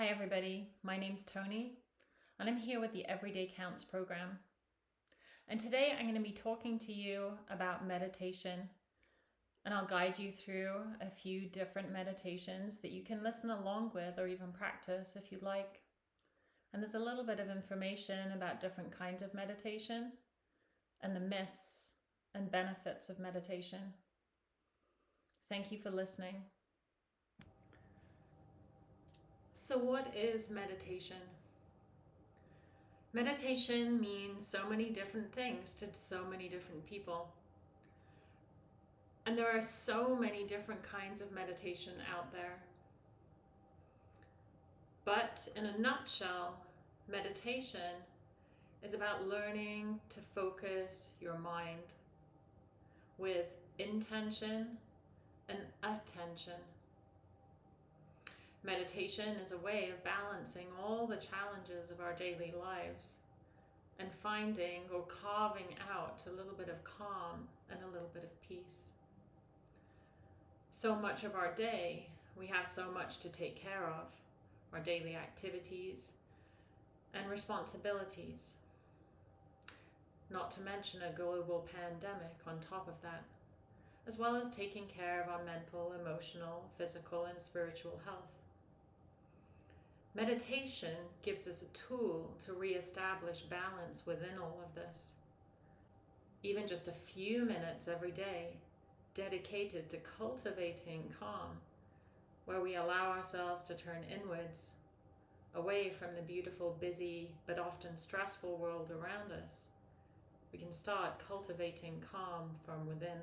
Hi, everybody. My name's Tony, and I'm here with the Everyday Counts program. And today I'm going to be talking to you about meditation, and I'll guide you through a few different meditations that you can listen along with or even practice if you'd like. And there's a little bit of information about different kinds of meditation and the myths and benefits of meditation. Thank you for listening. So, what is meditation? Meditation means so many different things to so many different people. And there are so many different kinds of meditation out there. But in a nutshell, meditation is about learning to focus your mind with intention and attention. Meditation is a way of balancing all the challenges of our daily lives and finding or carving out a little bit of calm and a little bit of peace. So much of our day, we have so much to take care of our daily activities and responsibilities. Not to mention a global pandemic on top of that, as well as taking care of our mental, emotional, physical, and spiritual health. Meditation gives us a tool to re-establish balance within all of this. Even just a few minutes every day dedicated to cultivating calm, where we allow ourselves to turn inwards, away from the beautiful, busy, but often stressful world around us. We can start cultivating calm from within.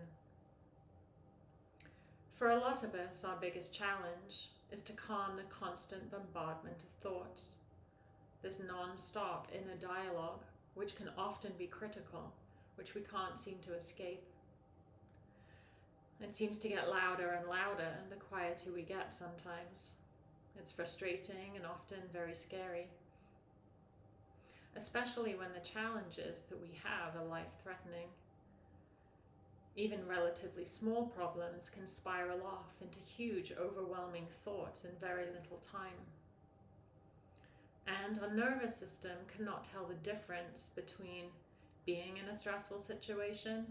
For a lot of us, our biggest challenge is to calm the constant bombardment of thoughts, this non-stop inner dialogue, which can often be critical, which we can't seem to escape. It seems to get louder and louder the quieter we get sometimes. It's frustrating and often very scary, especially when the challenges that we have are life-threatening. Even relatively small problems can spiral off into huge overwhelming thoughts in very little time. And our nervous system cannot tell the difference between being in a stressful situation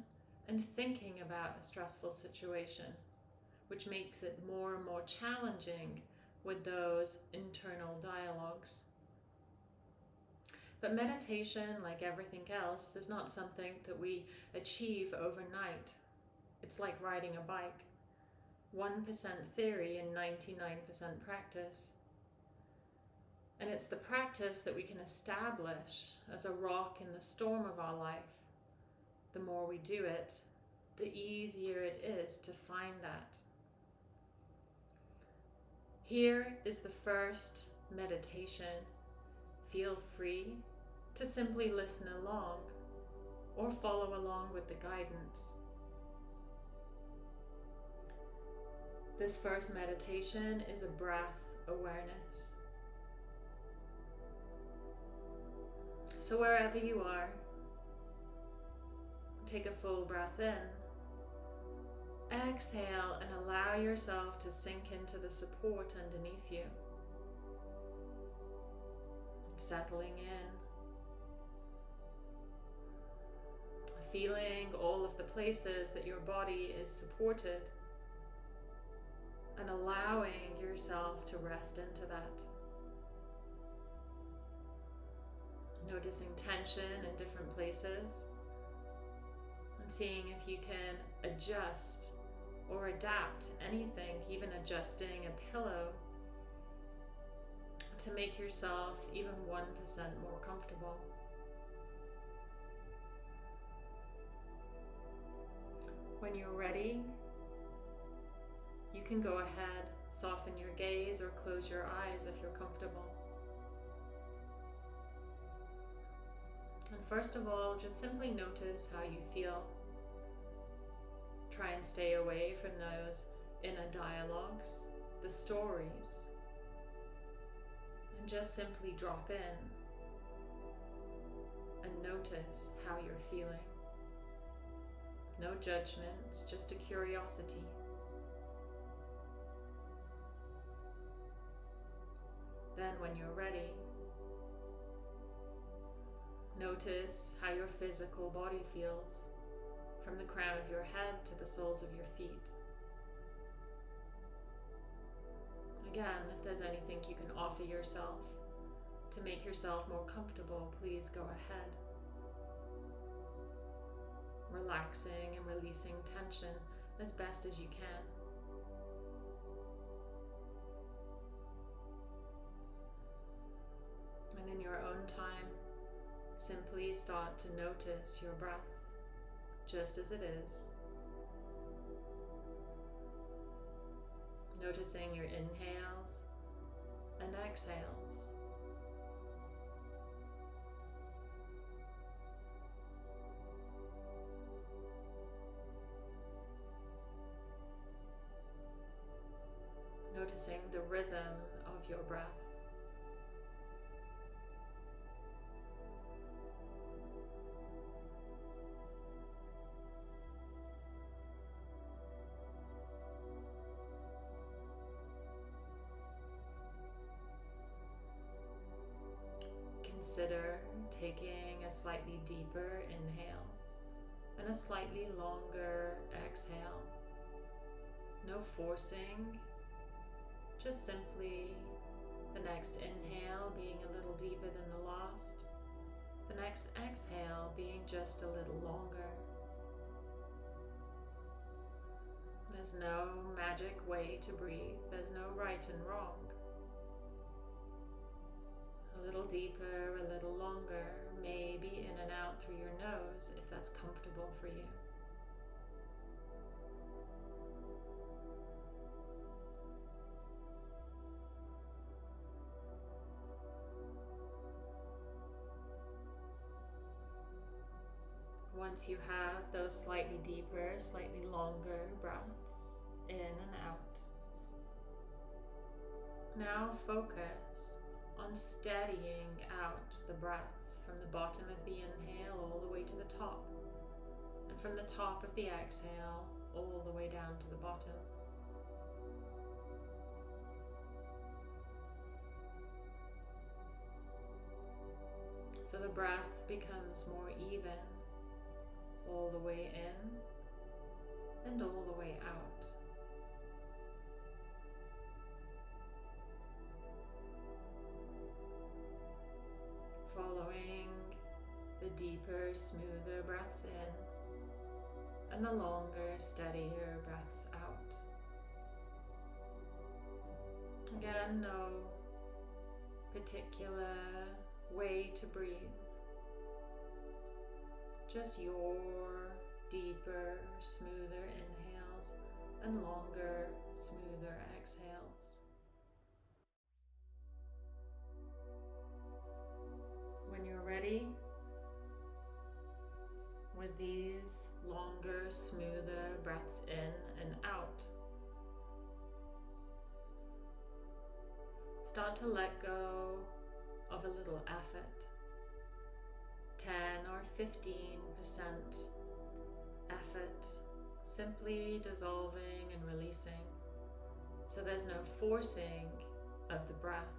and thinking about a stressful situation, which makes it more and more challenging with those internal dialogues. But meditation, like everything else, is not something that we achieve overnight. It's like riding a bike. 1% theory and 99% practice. And it's the practice that we can establish as a rock in the storm of our life. The more we do it, the easier it is to find that. Here is the first meditation. Feel free to simply listen along or follow along with the guidance. This first meditation is a breath awareness. So wherever you are, take a full breath in Exhale and allow yourself to sink into the support underneath you. Settling in. Feeling all of the places that your body is supported and allowing yourself to rest into that. Noticing tension in different places and seeing if you can adjust or adapt anything, even adjusting a pillow to make yourself even 1% more comfortable. When you're ready, you can go ahead, soften your gaze or close your eyes if you're comfortable. And first of all, just simply notice how you feel try and stay away from those inner dialogues, the stories, just simply drop in and notice how you're feeling. No judgments, just a curiosity. Then when you're ready, notice how your physical body feels from the crown of your head to the soles of your feet. Again, if there's anything you can offer yourself to make yourself more comfortable, please go ahead. Relaxing and releasing tension as best as you can. And in your own time, simply start to notice your breath just as it is. Noticing your inhales and exhales. Noticing the rhythm of your breath. Consider taking a slightly deeper inhale and a slightly longer exhale. No forcing, just simply the next inhale being a little deeper than the last, the next exhale being just a little longer. There's no magic way to breathe, there's no right and wrong a little deeper, a little longer, maybe in and out through your nose if that's comfortable for you. Once you have those slightly deeper, slightly longer breaths in and out, now focus on steadying out the breath from the bottom of the inhale all the way to the top, and from the top of the exhale all the way down to the bottom. So the breath becomes more even all the way in and all the way out. Following the deeper, smoother breaths in and the longer, steadier breaths out. Again, no particular way to breathe, just your deeper, smoother inhales and longer, smoother exhales. When you're ready with these longer, smoother breaths in and out. Start to let go of a little effort. 10 or 15% effort, simply dissolving and releasing. So there's no forcing of the breath.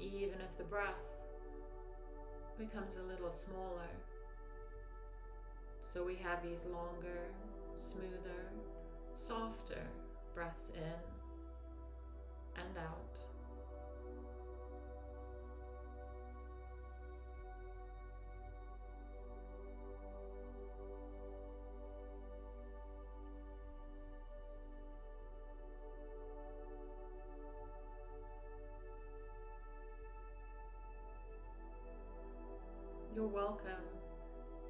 Even if the breath becomes a little smaller. So we have these longer, smoother, softer breaths in and out. Welcome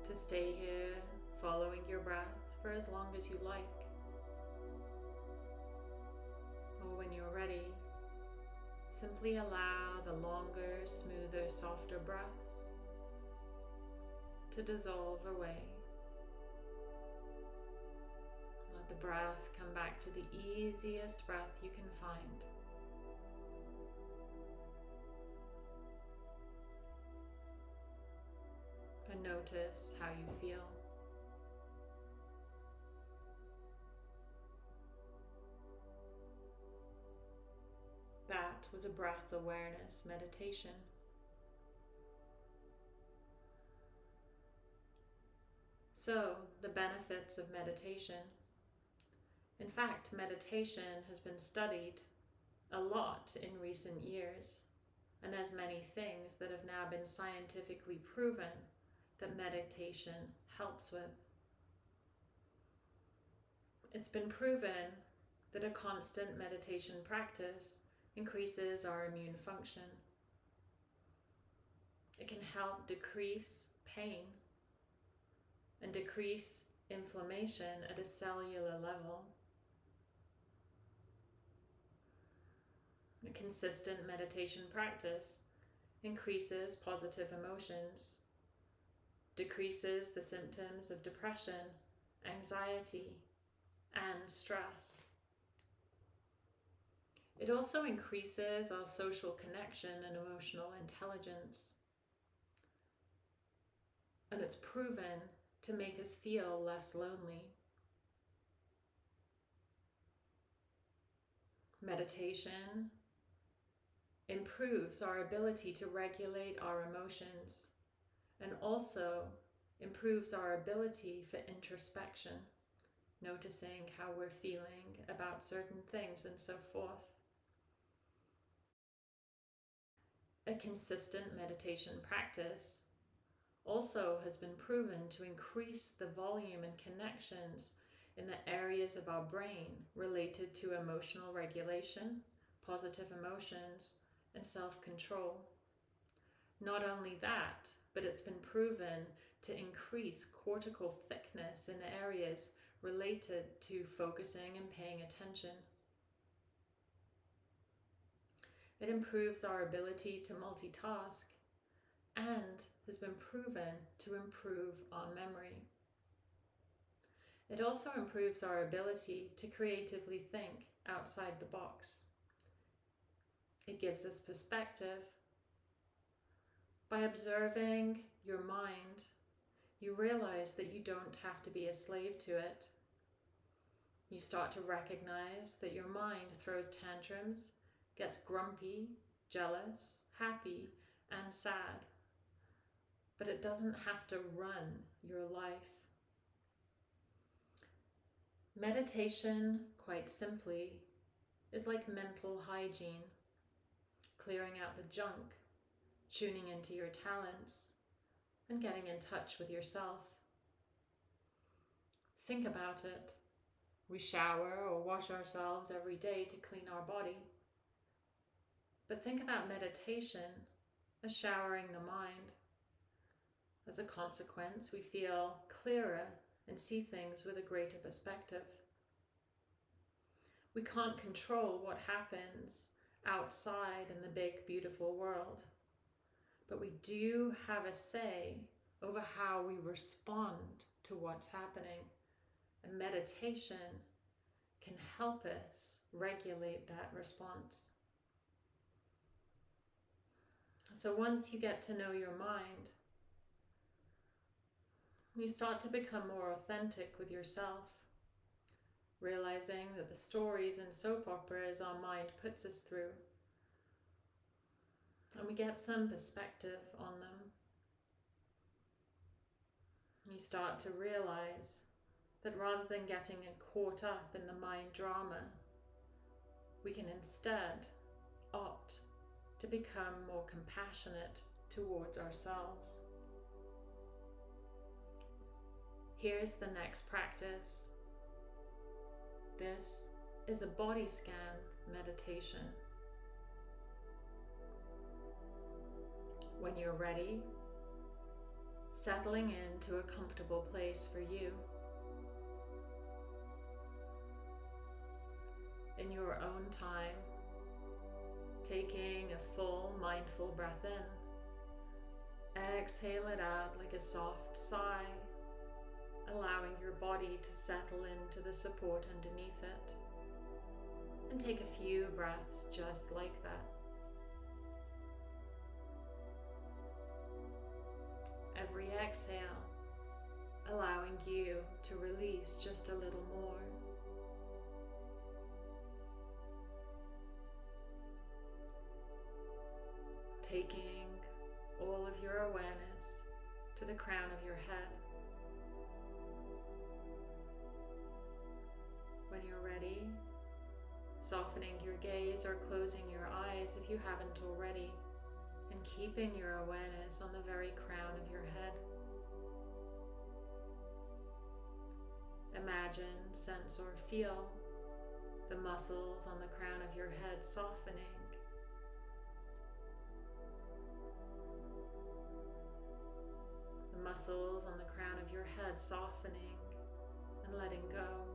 to stay here following your breath for as long as you like. Or when you're ready, simply allow the longer, smoother, softer breaths to dissolve away. Let the breath come back to the easiest breath you can find. and notice how you feel. That was a breath awareness meditation. So, the benefits of meditation. In fact, meditation has been studied a lot in recent years, and there's many things that have now been scientifically proven that meditation helps with. It's been proven that a constant meditation practice increases our immune function. It can help decrease pain and decrease inflammation at a cellular level. A consistent meditation practice increases positive emotions, decreases the symptoms of depression, anxiety, and stress. It also increases our social connection and emotional intelligence. And it's proven to make us feel less lonely. Meditation improves our ability to regulate our emotions and also improves our ability for introspection, noticing how we're feeling about certain things and so forth. A consistent meditation practice also has been proven to increase the volume and connections in the areas of our brain related to emotional regulation, positive emotions, and self control. Not only that, but it's been proven to increase cortical thickness in areas related to focusing and paying attention. It improves our ability to multitask and has been proven to improve our memory. It also improves our ability to creatively think outside the box. It gives us perspective. By observing your mind, you realize that you don't have to be a slave to it. You start to recognize that your mind throws tantrums, gets grumpy, jealous, happy, and sad but it doesn't have to run your life. Meditation, quite simply, is like mental hygiene, clearing out the junk, tuning into your talents, and getting in touch with yourself. Think about it. We shower or wash ourselves every day to clean our body. But think about meditation as showering the mind. As a consequence, we feel clearer and see things with a greater perspective. We can't control what happens outside in the big, beautiful world, but we do have a say over how we respond to what's happening. And meditation can help us regulate that response. So once you get to know your mind, you start to become more authentic with yourself, realizing that the stories and soap operas our mind puts us through, and we get some perspective on them. You start to realize that rather than getting caught up in the mind drama, we can instead opt to become more compassionate towards ourselves. Here's the next practice. This is a body scan meditation. When you're ready, settling into a comfortable place for you. In your own time, taking a full mindful breath in. Exhale it out like a soft sigh allowing your body to settle into the support underneath it. And take a few breaths just like that. Every exhale, allowing you to release just a little more. taking all of your awareness to the crown of your head. When you're ready, softening your gaze or closing your eyes if you haven't already, and keeping your awareness on the very crown of your head. Imagine, sense, or feel the muscles on the crown of your head softening. The muscles on the crown of your head softening and letting go.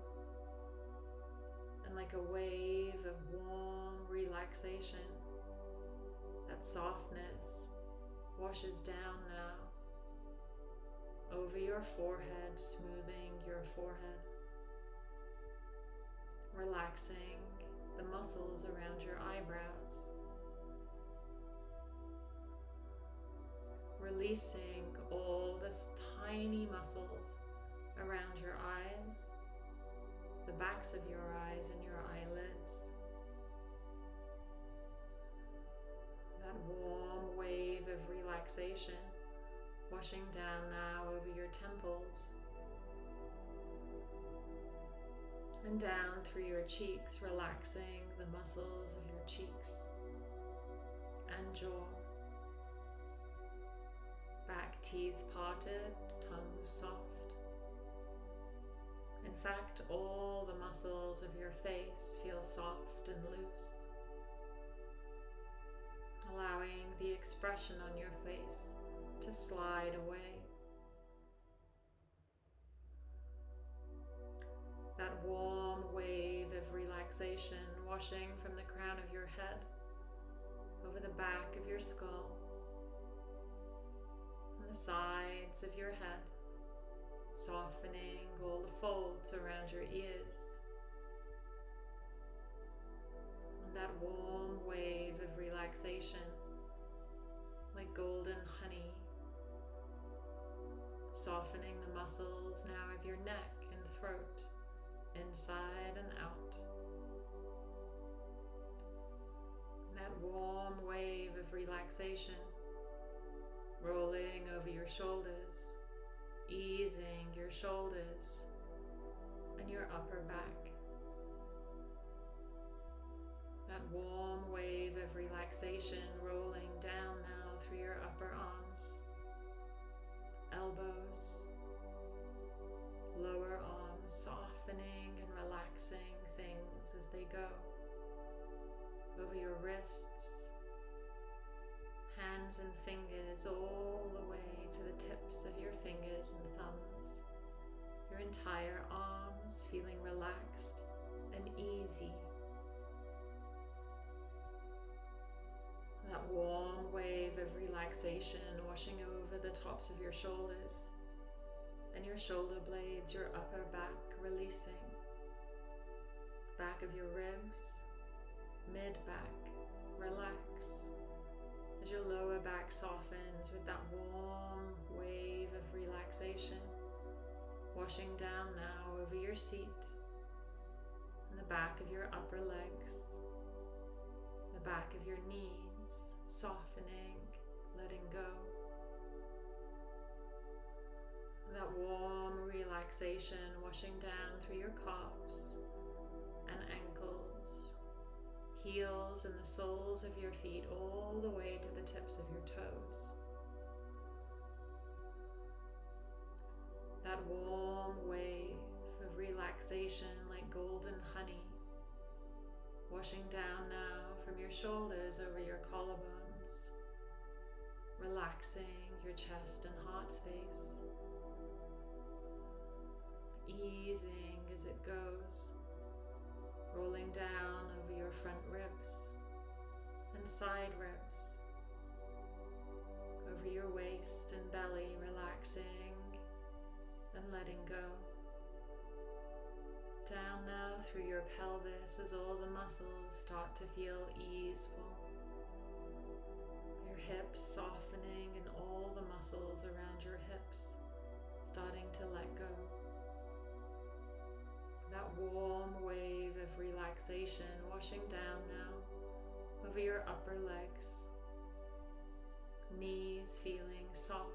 And like a wave of warm relaxation, that softness washes down now. Over your forehead, smoothing your forehead, relaxing the muscles around your eyebrows, releasing all this tiny muscles around your eyes, the backs of your eyes and your eyelids. That warm wave of relaxation washing down now over your temples and down through your cheeks, relaxing the muscles of your cheeks and jaw. Back teeth parted, tongue soft. In fact, all the muscles of your face feel soft and loose, allowing the expression on your face to slide away. That warm wave of relaxation washing from the crown of your head over the back of your skull, and the sides of your head, softening all the folds around your ears. That warm wave of relaxation like golden honey softening the muscles now of your neck and throat, inside and out. that warm wave of relaxation rolling over your shoulders, easing your shoulders and your upper back. That warm wave of relaxation rolling down now through your upper arms. Elbows, lower arms softening and relaxing things as they go. Over your wrists, hands and fingers all the way to the tips of your fingers and thumbs, your entire arms feeling relaxed and easy. That warm wave of relaxation washing over the tops of your shoulders and your shoulder blades, your upper back releasing. Back of your ribs, mid back, relax. As your lower back softens with that warm wave of relaxation, washing down now over your seat and the back of your upper legs, the back of your knees, softening, letting go. That warm relaxation washing down through your calves and ankles, heels and the soles of your feet all the way to the tips of your toes. That warm wave of relaxation like golden honey washing down now from your shoulders over your collarbones, relaxing your chest and heart space, easing as it goes, rolling down over your front ribs and side ribs, over your waist and belly, relaxing and letting go. Down now through your pelvis as all the muscles start to feel easeful. Hips softening and all the muscles around your hips starting to let go. That warm wave of relaxation washing down now over your upper legs, Knees feeling soft.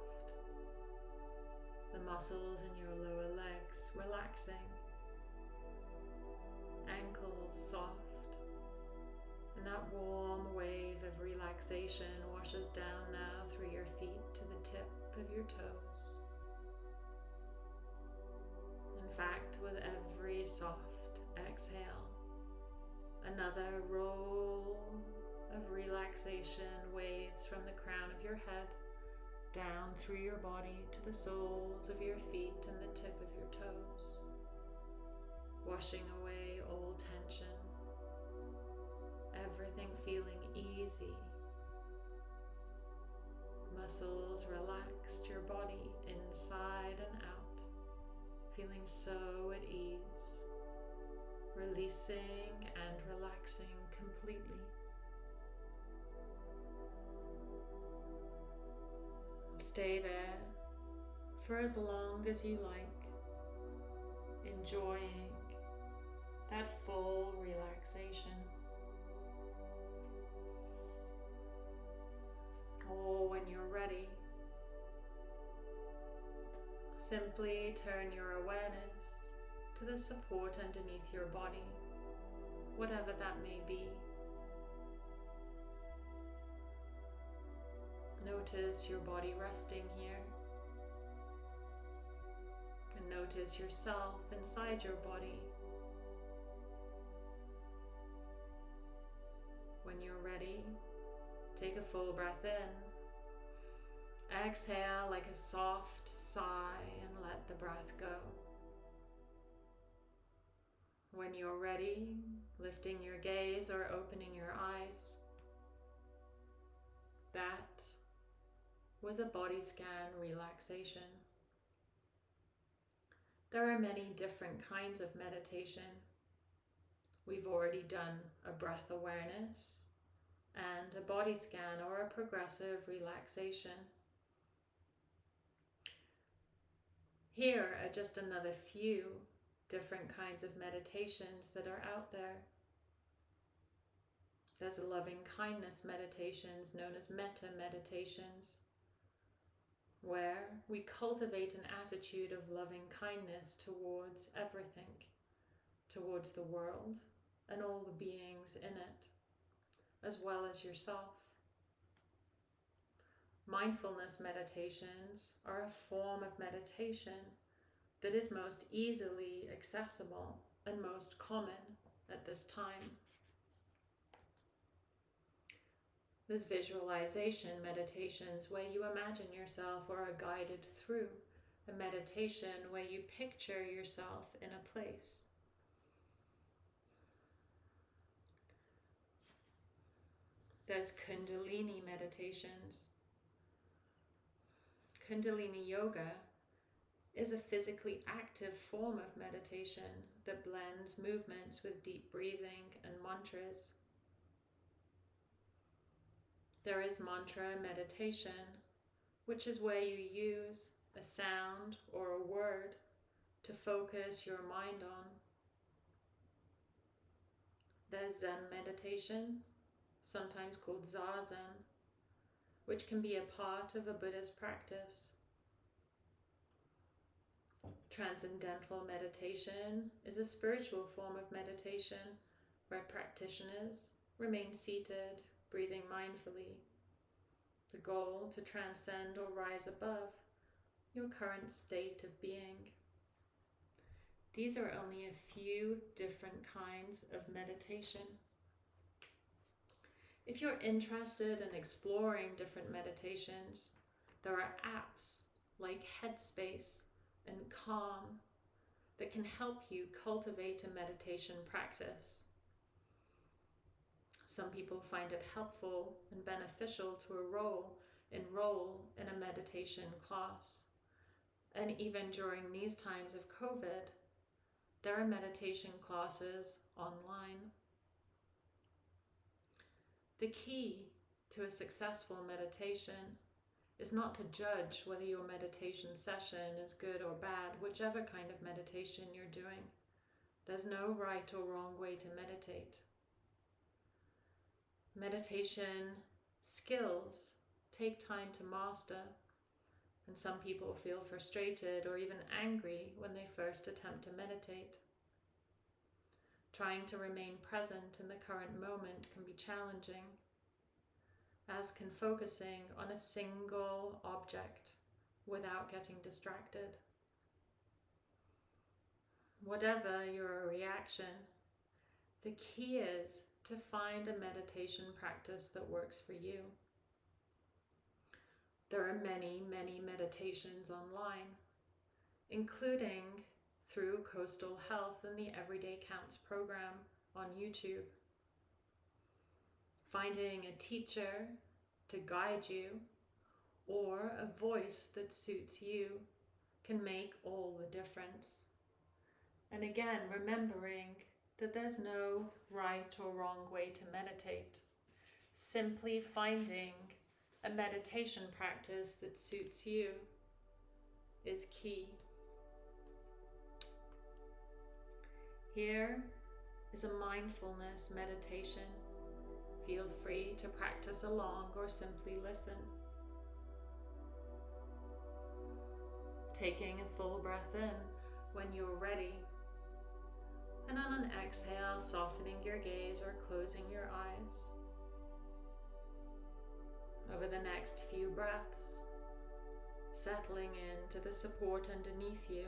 The muscles in your lower legs relaxing. Ankles soft. And that warm wave of relaxation washes down now through your feet to the tip of your toes. In fact, with every soft exhale, another roll of relaxation waves from the crown of your head down through your body to the soles of your feet and the tip of your toes, washing away all tension, everything feeling easy. Muscles relaxed, your body inside and out, feeling so at ease, releasing and relaxing completely. Stay there for as long as you like, enjoying that full relaxation. Or when you're ready, simply turn your awareness to the support underneath your body, whatever that may be. Notice your body resting here. And notice yourself inside your body. When you're ready, take a full breath in. Exhale like a soft sigh and let the breath go. When you're ready, lifting your gaze or opening your eyes, that was a body scan relaxation. There are many different kinds of meditation. We've already done a breath awareness and a body scan or a progressive relaxation. Here are just another few different kinds of meditations that are out there. There's loving kindness meditations known as metta meditations where we cultivate an attitude of loving kindness towards everything, towards the world and all the beings in it, as well as yourself. Mindfulness meditations are a form of meditation that is most easily accessible and most common at this time. There's visualization meditations where you imagine yourself or are guided through a meditation where you picture yourself in a place. There's Kundalini meditations. Kundalini yoga is a physically active form of meditation that blends movements with deep breathing and mantras. There is mantra meditation, which is where you use a sound or a word to focus your mind on. There's Zen meditation, sometimes called Zazen, which can be a part of a Buddhist practice. Transcendental meditation is a spiritual form of meditation where practitioners remain seated breathing mindfully. The goal to transcend or rise above your current state of being. These are only a few different kinds of meditation. If you're interested in exploring different meditations, there are apps like Headspace and Calm that can help you cultivate a meditation practice. Some people find it helpful and beneficial to enroll, enroll in a meditation class. And even during these times of COVID, there are meditation classes online. The key to a successful meditation is not to judge whether your meditation session is good or bad, whichever kind of meditation you're doing. There's no right or wrong way to meditate meditation skills take time to master, and some people feel frustrated or even angry when they first attempt to meditate. Trying to remain present in the current moment can be challenging, as can focusing on a single object without getting distracted. Whatever your reaction, the key is to find a meditation practice that works for you. There are many, many meditations online, including through Coastal Health and the Everyday Counts program on YouTube. Finding a teacher to guide you or a voice that suits you can make all the difference. And again, remembering that there's no right or wrong way to meditate. Simply finding a meditation practice that suits you is key. Here is a mindfulness meditation. Feel free to practice along or simply listen. Taking a full breath in when you're ready. And on an exhale, softening your gaze or closing your eyes. Over the next few breaths, settling into the support underneath you.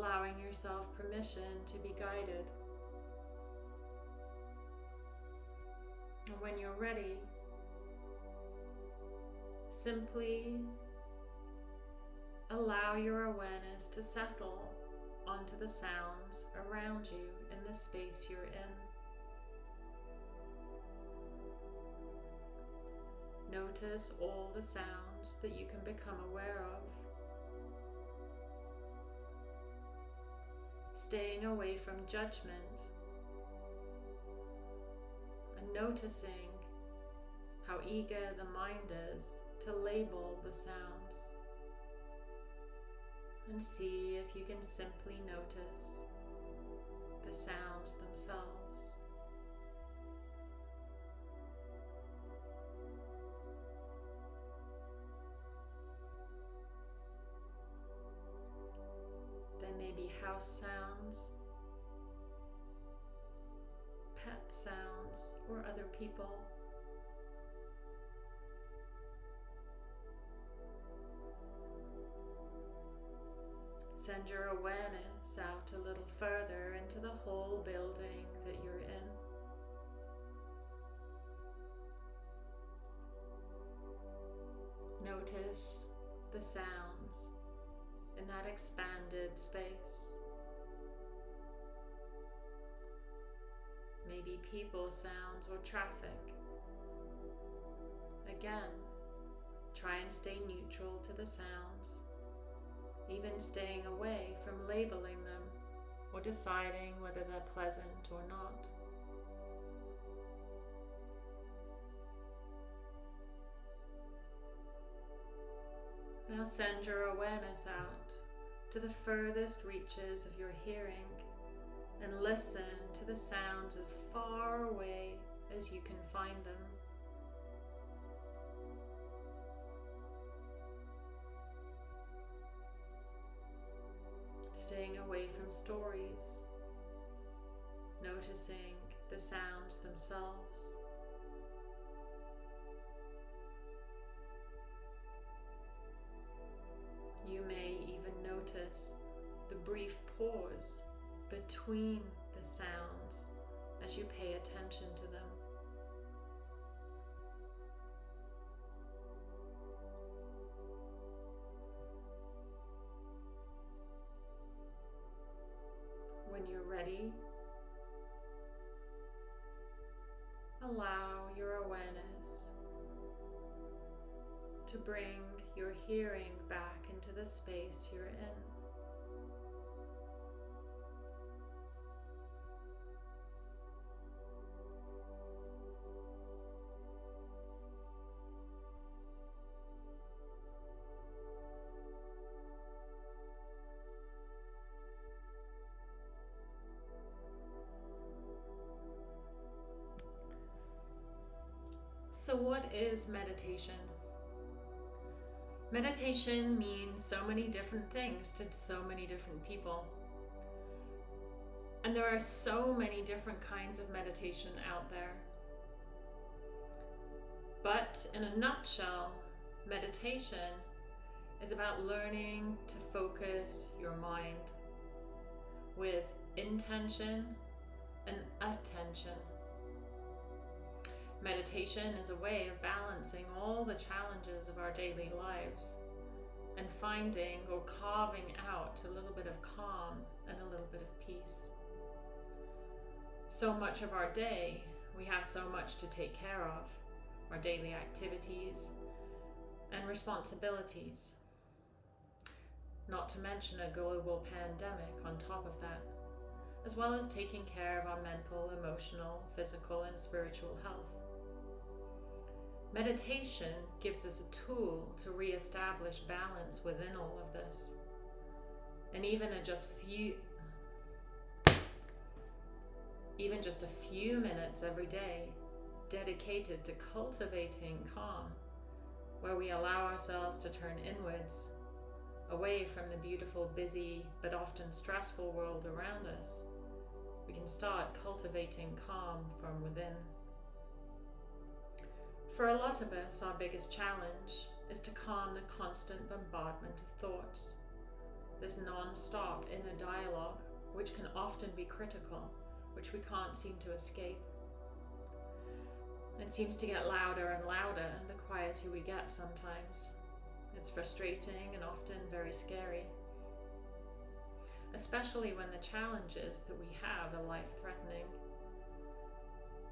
Allowing yourself permission to be guided. And when you're ready, simply allow your awareness to settle onto the sounds around you in the space you're in. Notice all the sounds that you can become aware of. Staying away from judgment and noticing how eager the mind is to label the sounds. And see if you can simply notice the sounds themselves. House sounds, pet sounds, or other people. Send your awareness out a little further into the whole building that you're in. Notice the sounds in that expanded space. Maybe people sounds or traffic. Again, try and stay neutral to the sounds, even staying away from labeling them or deciding whether they're pleasant or not. Now send your awareness out to the furthest reaches of your hearing and listen to the sounds as far away as you can find them. Staying away from stories, noticing the sounds themselves. You may even notice the brief pause between the sounds as you pay attention to them. When you're ready, allow your awareness to bring your hearing back into the space you're in. So what is meditation? Meditation means so many different things to so many different people. And there are so many different kinds of meditation out there. But in a nutshell, meditation is about learning to focus your mind with intention and attention. Meditation is a way of balancing all the challenges of our daily lives and finding or carving out a little bit of calm and a little bit of peace. So much of our day, we have so much to take care of our daily activities and responsibilities. Not to mention a global pandemic on top of that, as well as taking care of our mental, emotional, physical, and spiritual health. Meditation gives us a tool to re-establish balance within all of this. And even a just few even just a few minutes every day dedicated to cultivating calm, where we allow ourselves to turn inwards, away from the beautiful, busy, but often stressful world around us, we can start cultivating calm from within. For a lot of us, our biggest challenge is to calm the constant bombardment of thoughts, this non-stop inner dialogue, which can often be critical, which we can't seem to escape. It seems to get louder and louder the quieter we get sometimes. It's frustrating and often very scary. Especially when the challenges that we have are life-threatening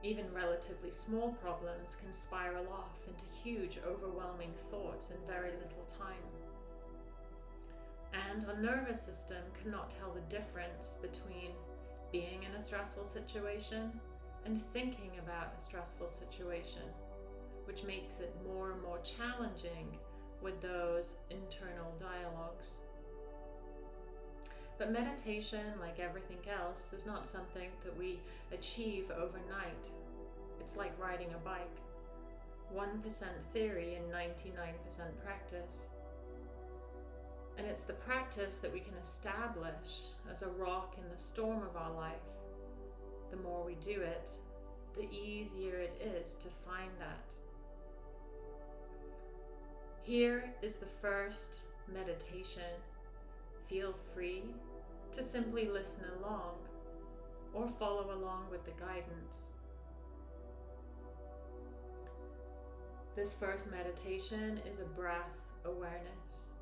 even relatively small problems can spiral off into huge, overwhelming thoughts in very little time. And our nervous system cannot tell the difference between being in a stressful situation and thinking about a stressful situation, which makes it more and more challenging with those internal dialogues. But meditation, like everything else, is not something that we achieve overnight. It's like riding a bike. 1% theory and 99% practice. And it's the practice that we can establish as a rock in the storm of our life. The more we do it, the easier it is to find that. Here is the first meditation. Feel free to simply listen along or follow along with the guidance. This first meditation is a breath awareness.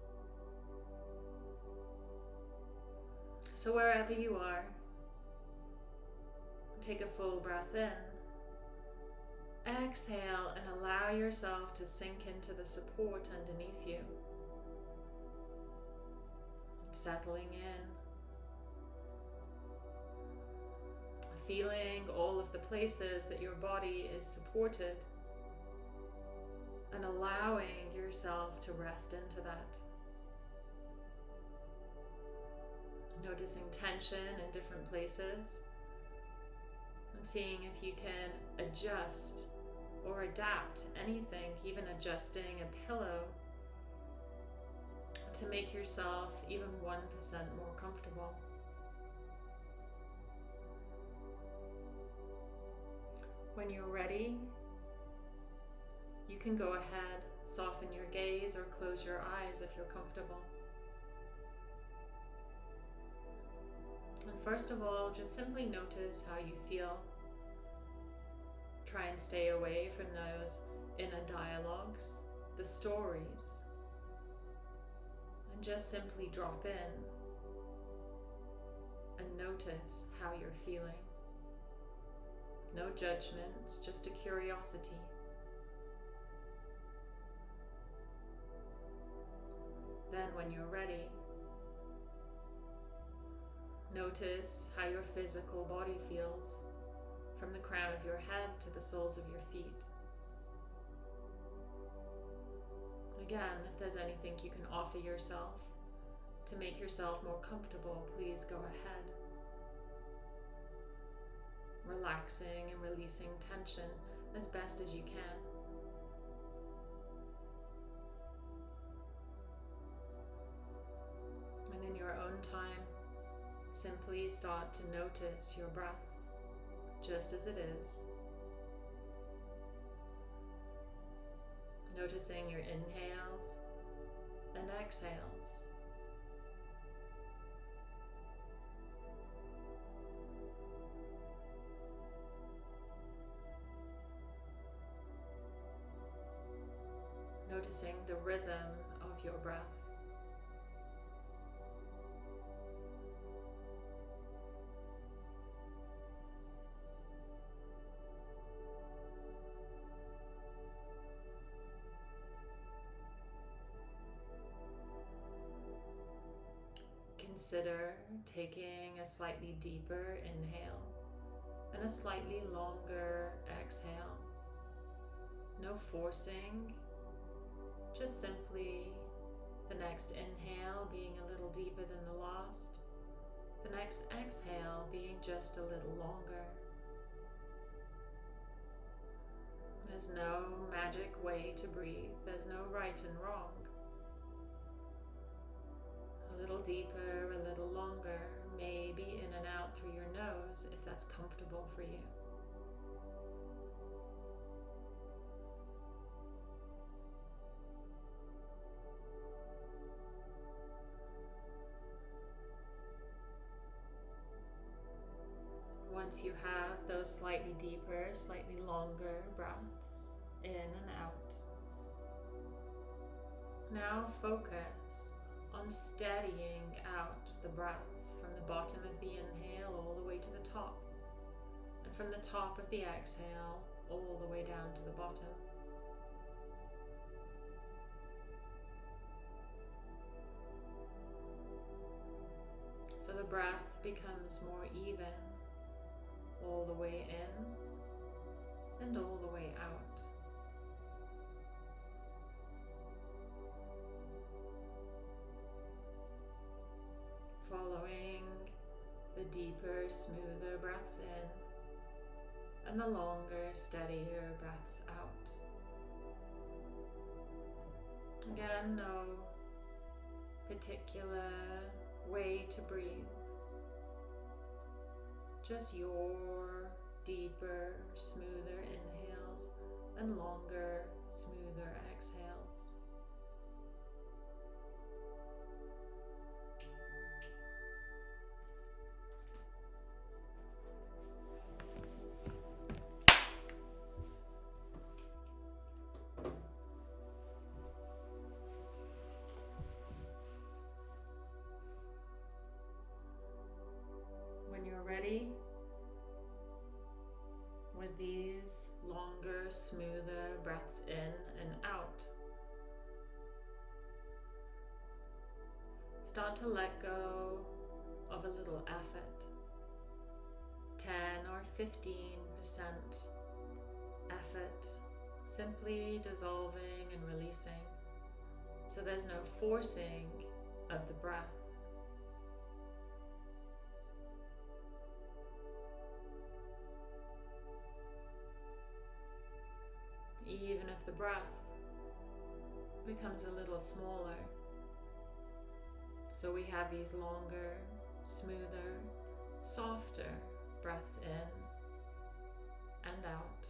So wherever you are, take a full breath in. Exhale and allow yourself to sink into the support underneath you. Settling in. feeling all of the places that your body is supported and allowing yourself to rest into that. Noticing tension in different places and seeing if you can adjust or adapt anything, even adjusting a pillow to make yourself even 1% more comfortable. When you're ready, you can go ahead, soften your gaze or close your eyes if you're comfortable. And first of all, just simply notice how you feel. Try and stay away from those inner dialogues, the stories, and just simply drop in and notice how you're feeling. No judgments, just a curiosity. Then when you're ready, notice how your physical body feels from the crown of your head to the soles of your feet. Again, if there's anything you can offer yourself to make yourself more comfortable, please go ahead. Relaxing and releasing tension as best as you can. And in your own time, simply start to notice your breath just as it is Noticing your inhales and exhales. Noticing the rhythm of your breath. Consider taking a slightly deeper inhale and a slightly longer exhale. No forcing, just simply the next inhale being a little deeper than the last, the next exhale being just a little longer. There's no magic way to breathe, there's no right and wrong a little deeper, a little longer, maybe in and out through your nose if that's comfortable for you. Once you have those slightly deeper, slightly longer breaths in and out, now focus on steadying out the breath from the bottom of the inhale all the way to the top, and from the top of the exhale all the way down to the bottom. So the breath becomes more even all the way in and all the way out. Following the deeper, smoother breaths in and the longer, steadier breaths out. Again, no particular way to breathe, just your deeper, smoother inhales and longer, smoother exhales. To let go of a little effort. 10 or 15% effort, simply dissolving and releasing. So there's no forcing of the breath. even if the breath becomes a little smaller. So we have these longer, smoother, softer breaths in and out.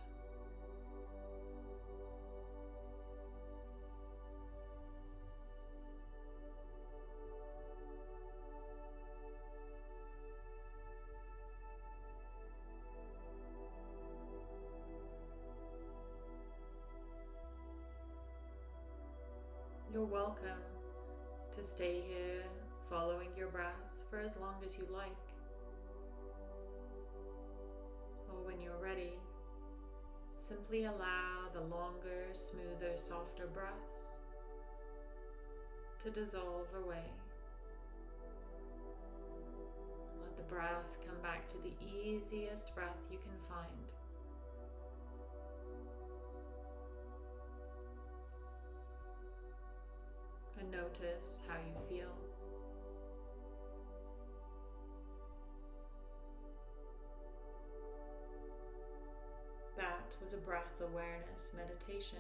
You're welcome to stay here following your breath for as long as you like. Or when you're ready, simply allow the longer, smoother, softer breaths to dissolve away. Let the breath come back to the easiest breath you can find. and notice how you feel. Was a breath awareness meditation.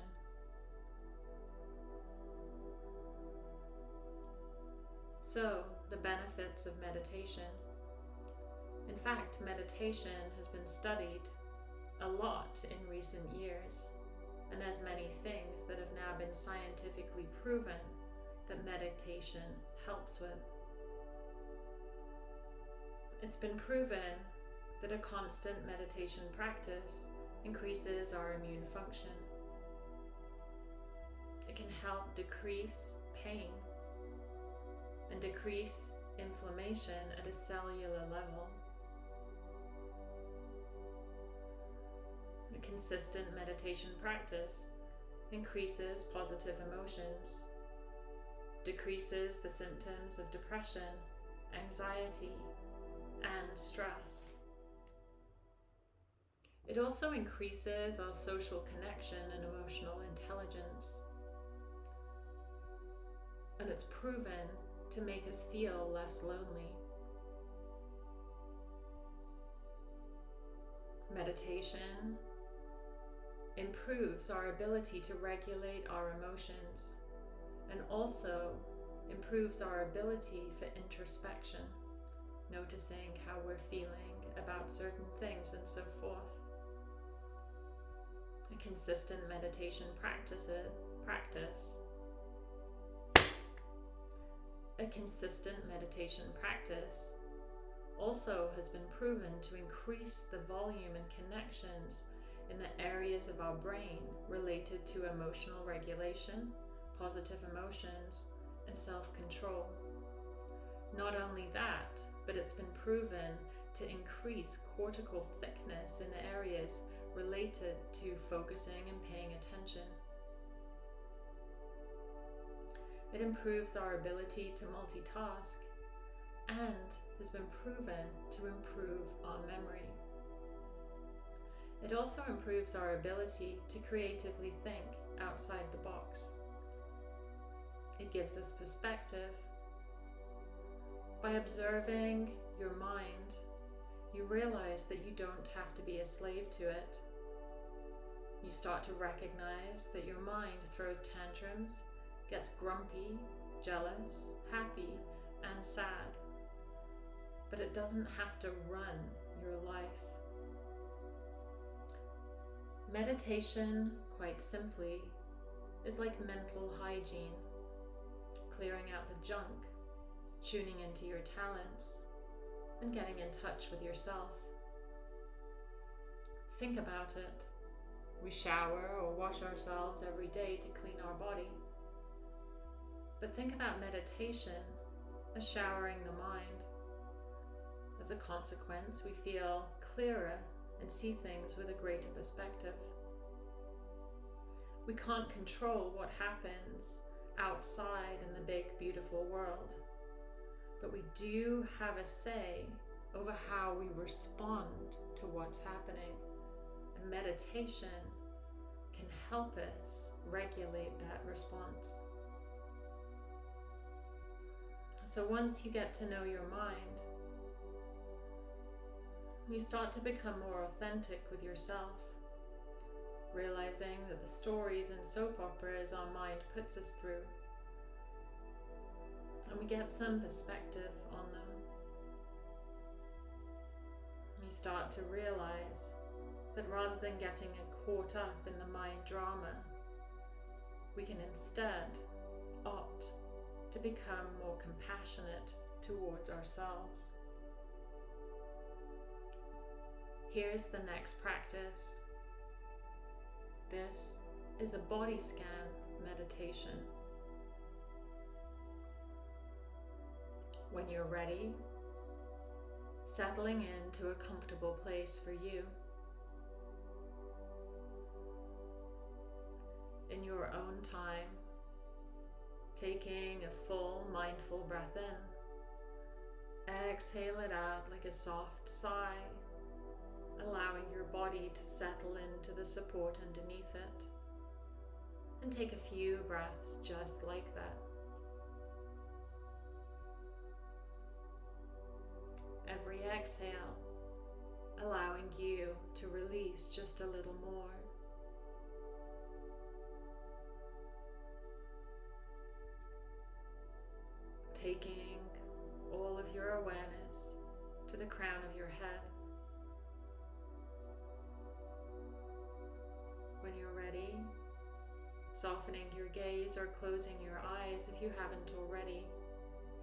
So, the benefits of meditation In fact, meditation has been studied a lot in recent years, and there's many things that have now been scientifically proven that meditation helps with. It's been proven that a constant meditation practice increases our immune function. It can help decrease pain and decrease inflammation at a cellular level. A consistent meditation practice increases positive emotions, decreases the symptoms of depression, anxiety, and stress. It also increases our social connection and emotional intelligence. And it's proven to make us feel less lonely. Meditation improves our ability to regulate our emotions and also improves our ability for introspection, noticing how we're feeling about certain things and so forth. Consistent meditation practice, uh, practice a consistent meditation practice also has been proven to increase the volume and connections in the areas of our brain related to emotional regulation, positive emotions, and self control. Not only that, but it's been proven to increase cortical thickness in areas related to focusing and paying attention. It improves our ability to multitask and has been proven to improve our memory. It also improves our ability to creatively think outside the box. It gives us perspective. By observing your mind, you realize that you don't have to be a slave to it. You start to recognize that your mind throws tantrums, gets grumpy, jealous, happy, and sad. But it doesn't have to run your life. Meditation, quite simply, is like mental hygiene, clearing out the junk, tuning into your talents, and getting in touch with yourself. Think about it. We shower or wash ourselves every day to clean our body. But think about meditation as showering the mind. As a consequence, we feel clearer and see things with a greater perspective. We can't control what happens outside in the big, beautiful world, but we do have a say over how we respond to what's happening. And meditation help us regulate that response. So once you get to know your mind, you start to become more authentic with yourself, realizing that the stories and soap operas our mind puts us through, and we get some perspective on them. You start to realize that rather than getting caught up in the mind drama, we can instead opt to become more compassionate towards ourselves. Here's the next practice. This is a body scan meditation. When you're ready, settling into a comfortable place for you. Your own time, taking a full mindful breath in. Exhale it out like a soft sigh allowing your body to settle into the support underneath it. And take a few breaths just like that. Every exhale, allowing you to release just a little more. Taking all of your awareness to the crown of your head. When you're ready, softening your gaze or closing your eyes if you haven't already,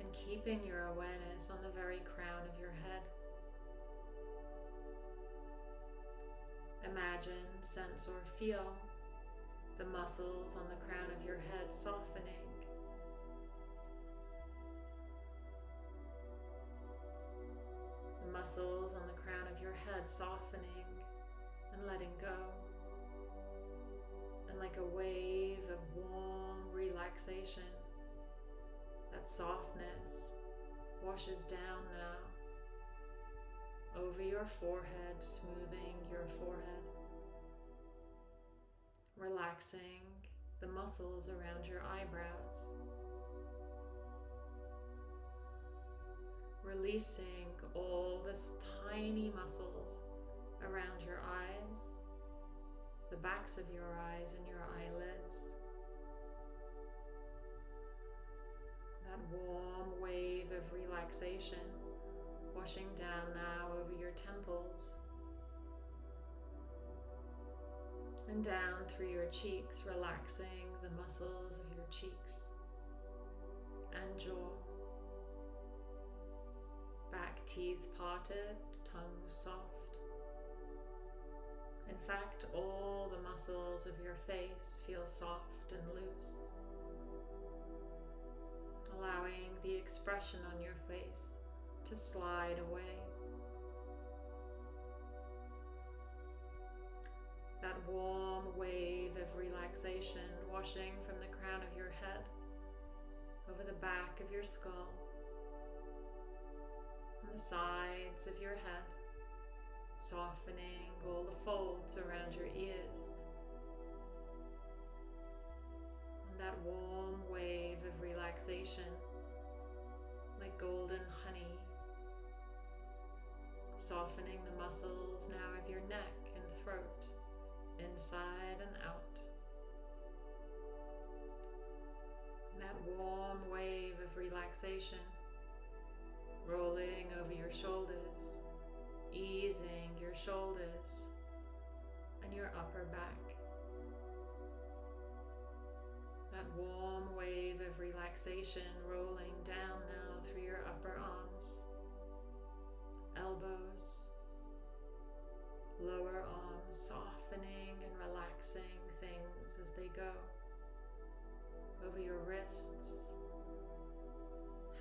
and keeping your awareness on the very crown of your head. Imagine, sense, or feel the muscles on the crown of your head softening. Muscles on the crown of your head softening and letting go. And like a wave of warm relaxation, that softness washes down now over your forehead, smoothing your forehead relaxing the muscles around your eyebrows. Releasing all the tiny muscles around your eyes, the backs of your eyes and your eyelids. That warm wave of relaxation washing down now over your temples and down through your cheeks, relaxing the muscles of your cheeks and jaw. Back teeth parted, tongue soft. In fact, all the muscles of your face feel soft and loose, allowing the expression on your face to slide away. that warm wave of relaxation washing from the crown of your head over the back of your skull, the sides of your head, softening all the folds around your ears. And that warm wave of relaxation, like golden honey, softening the muscles now of your neck and throat inside and out. that warm wave of relaxation rolling over your shoulders, easing your shoulders and your upper back. That warm wave of relaxation rolling down now through your upper arms, elbows, lower arms softening and relaxing things as they go over your wrists,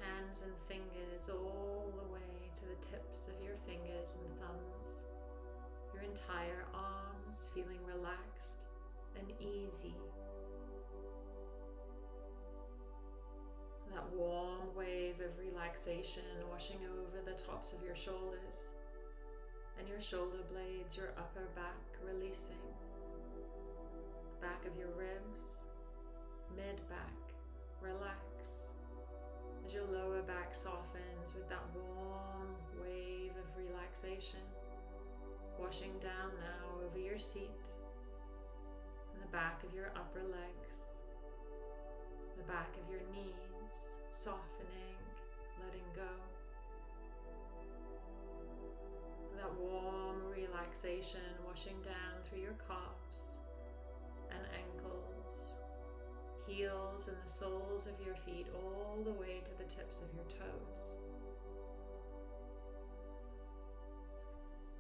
hands and fingers all the way to the tips of your fingers and thumbs, your entire arms feeling relaxed and easy. That warm wave of relaxation washing over the tops of your shoulders and your shoulder blades, your upper back releasing. Back of your ribs, mid back, relax. As your lower back softens with that warm wave of relaxation, washing down now over your seat, and the back of your upper legs, the back of your knees, softening, letting go. that warm relaxation washing down through your calves heels and the soles of your feet all the way to the tips of your toes.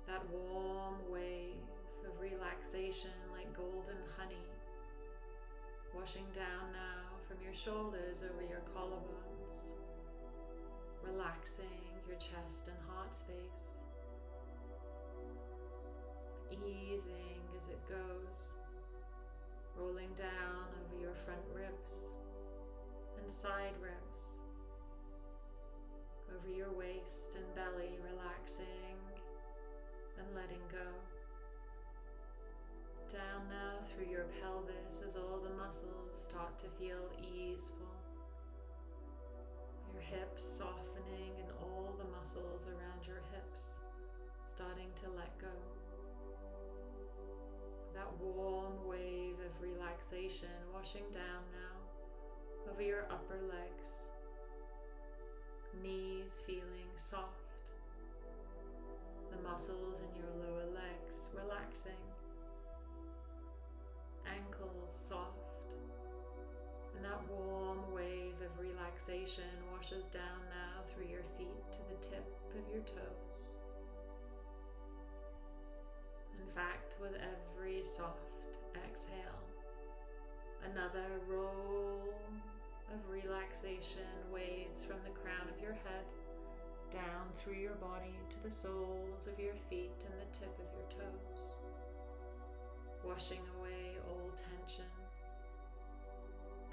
That warm wave of relaxation like golden honey washing down now from your shoulders over your collarbones, relaxing your chest and heart space easing as it goes, rolling down over your front ribs and side ribs, over your waist and belly, relaxing and letting go. Down now through your pelvis as all the muscles start to feel easeful. Your hips softening and all the muscles around your hips starting to let go that warm wave of relaxation washing down now over your upper legs, knees feeling soft the muscles in your lower legs relaxing, ankles soft, and that warm wave of relaxation washes down now through your feet to the tip of your toes. In fact, with every soft exhale, another roll of relaxation waves from the crown of your head down through your body to the soles of your feet and the tip of your toes, washing away all tension,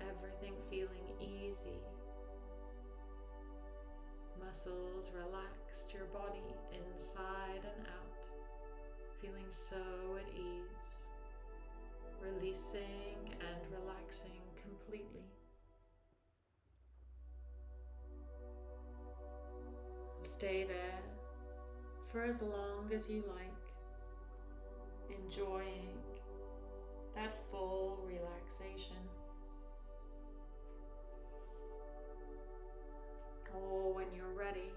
everything feeling easy, muscles relaxed, your body inside and out, feeling so at ease, releasing and relaxing completely. Stay there for as long as you like, enjoying that full relaxation. Or when you're ready,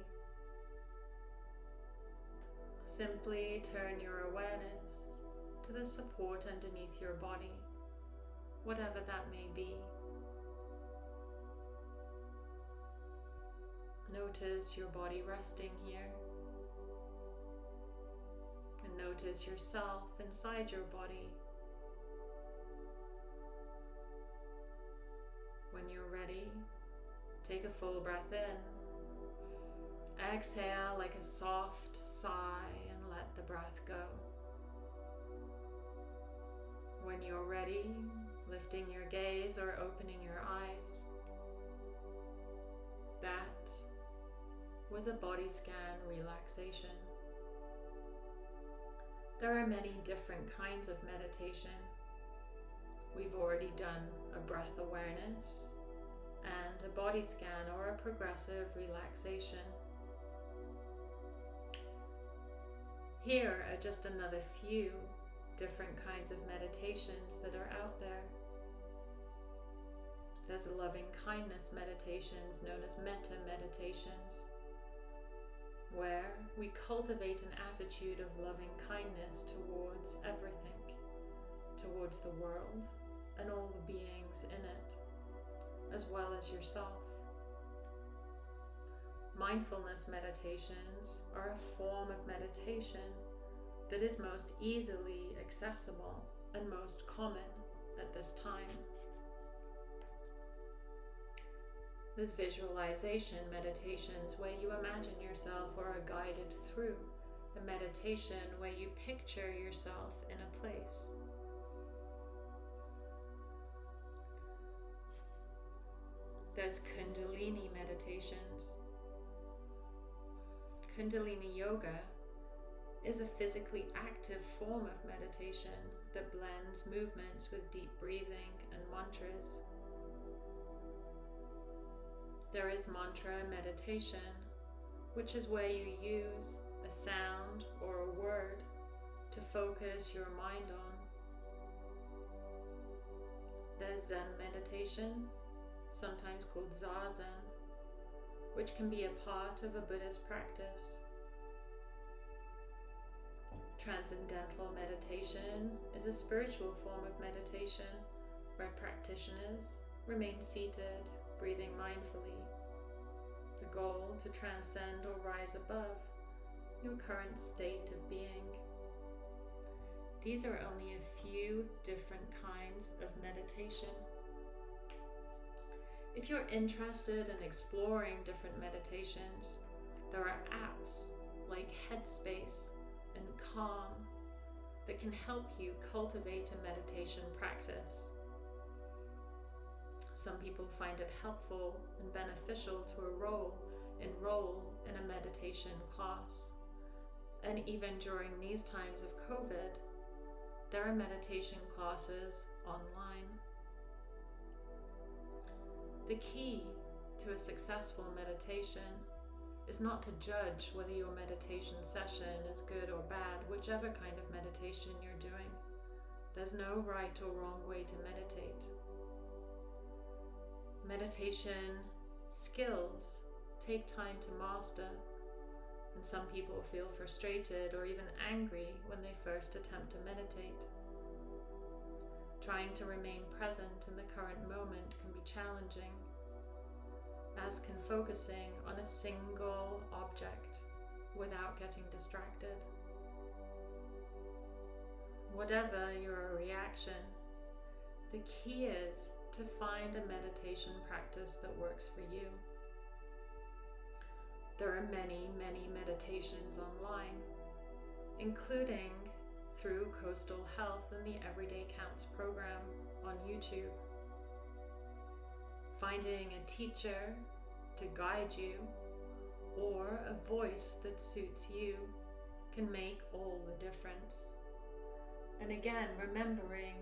simply turn your awareness to the support underneath your body, whatever that may be. Notice your body resting here. And notice yourself inside your body. When you're ready, take a full breath in. Exhale like a soft sigh the breath go. When you're ready, lifting your gaze or opening your eyes. That was a body scan relaxation. There are many different kinds of meditation. We've already done a breath awareness and a body scan or a progressive relaxation. Here are just another few different kinds of meditations that are out there. There's loving kindness meditations known as metta meditations where we cultivate an attitude of loving kindness towards everything, towards the world and all the beings in it, as well as yourself. Mindfulness meditations are a form of meditation that is most easily accessible and most common at this time. There's visualization meditations where you imagine yourself or are guided through a meditation where you picture yourself in a place. There's Kundalini meditations. Kundalini Yoga is a physically active form of meditation that blends movements with deep breathing and mantras. There is mantra meditation, which is where you use a sound or a word to focus your mind on. There's Zen meditation, sometimes called Zazen, which can be a part of a Buddhist practice. Transcendental meditation is a spiritual form of meditation where practitioners remain seated breathing mindfully. The goal to transcend or rise above your current state of being. These are only a few different kinds of meditation. If you're interested in exploring different meditations, there are apps like Headspace and Calm that can help you cultivate a meditation practice. Some people find it helpful and beneficial to enroll, enroll in a meditation class. And even during these times of COVID, there are meditation classes online. The key to a successful meditation is not to judge whether your meditation session is good or bad, whichever kind of meditation you're doing. There's no right or wrong way to meditate. Meditation skills take time to master, And some people feel frustrated or even angry when they first attempt to meditate. Trying to remain present in the current moment can be challenging, as can focusing on a single object without getting distracted. Whatever your reaction, the key is to find a meditation practice that works for you. There are many, many meditations online, including through Coastal Health and the Everyday Counts program on YouTube. Finding a teacher to guide you or a voice that suits you can make all the difference. And again, remembering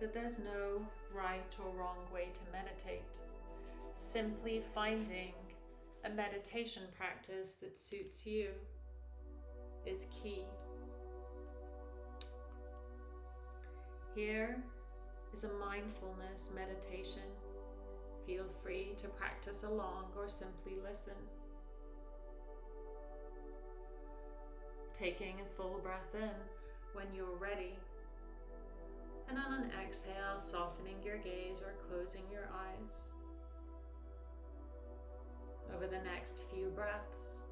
that there's no right or wrong way to meditate. Simply finding a meditation practice that suits you is key. Here is a mindfulness meditation. Feel free to practice along or simply listen. Taking a full breath in when you're ready and on an exhale, softening your gaze or closing your eyes. Over the next few breaths,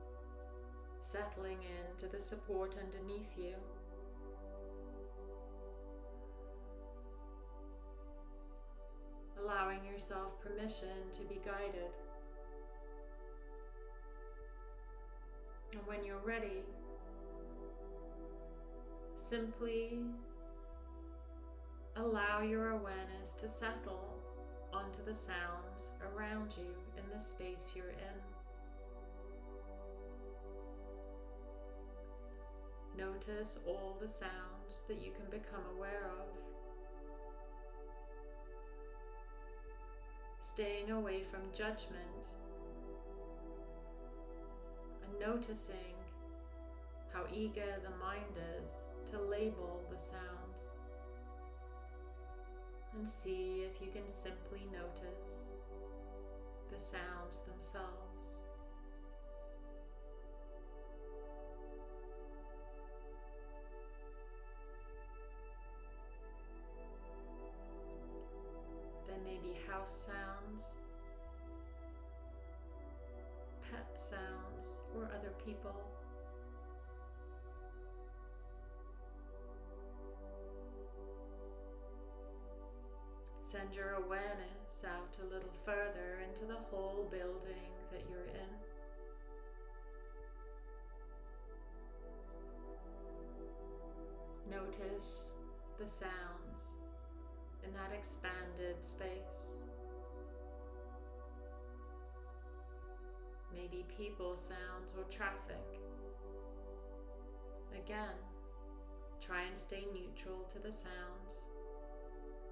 settling into the support underneath you. Allowing yourself permission to be guided. And when you're ready, simply Allow your awareness to settle onto the sounds around you in the space you're in. Notice all the sounds that you can become aware of. Staying away from judgment and noticing how eager the mind is to label the sounds and see if you can simply notice the sounds themselves. Be house sounds, pet sounds, or other people. Send your awareness out a little further into the whole building that you're in. Notice the sounds in that expanded space. Maybe people sounds or traffic. Again, try and stay neutral to the sounds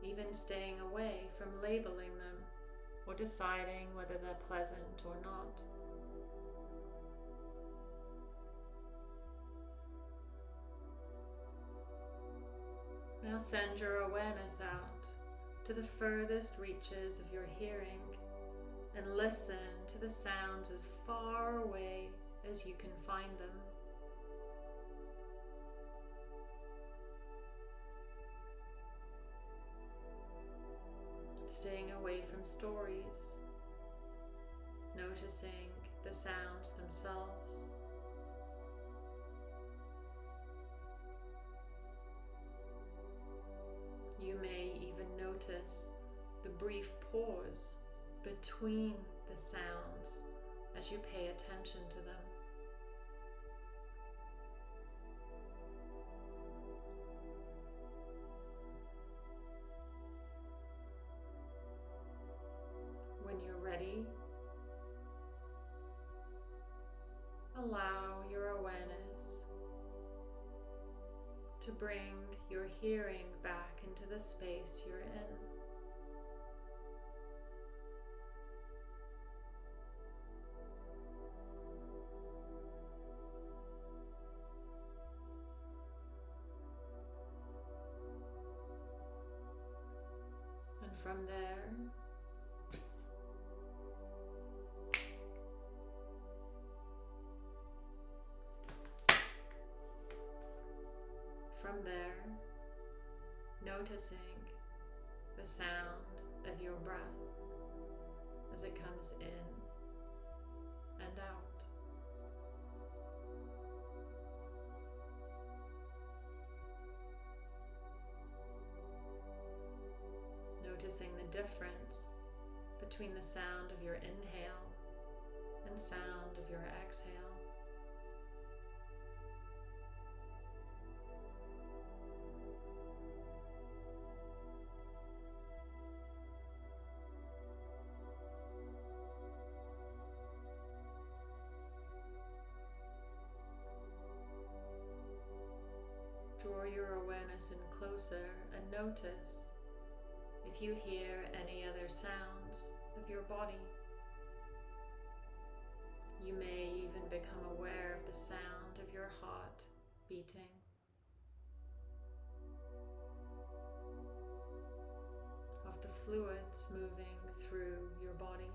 even staying away from labeling them or deciding whether they're pleasant or not. Now send your awareness out to the furthest reaches of your hearing and listen to the sounds as far away as you can find them. staying away from stories, noticing the sounds themselves. You may even notice the brief pause between the sounds as you pay attention to them. When you're ready, allow your awareness to bring your hearing back into the space you're in. And from there, from there, noticing the sound of your breath as it comes in and out. Noticing the difference between the sound of your inhale and sound of your exhale. In closer and notice if you hear any other sounds of your body. You may even become aware of the sound of your heart beating. Of the fluids moving through your body.